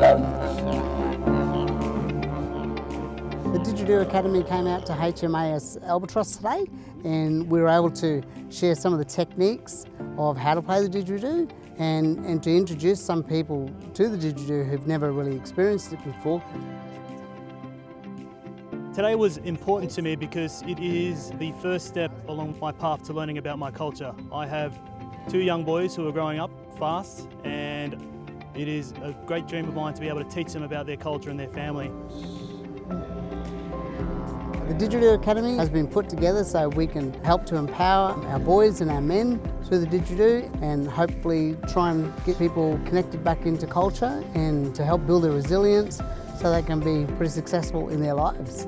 The Didgeridoo Academy came out to HMAS Albatross today and we were able to share some of the techniques of how to play the didgeridoo and, and to introduce some people to the didgeridoo who've never really experienced it before. Today was important to me because it is the first step along my path to learning about my culture. I have two young boys who are growing up fast and it is a great dream of mine to be able to teach them about their culture and their family. The Didgeridoo Academy has been put together so we can help to empower our boys and our men through the didgeridoo and hopefully try and get people connected back into culture and to help build their resilience so they can be pretty successful in their lives.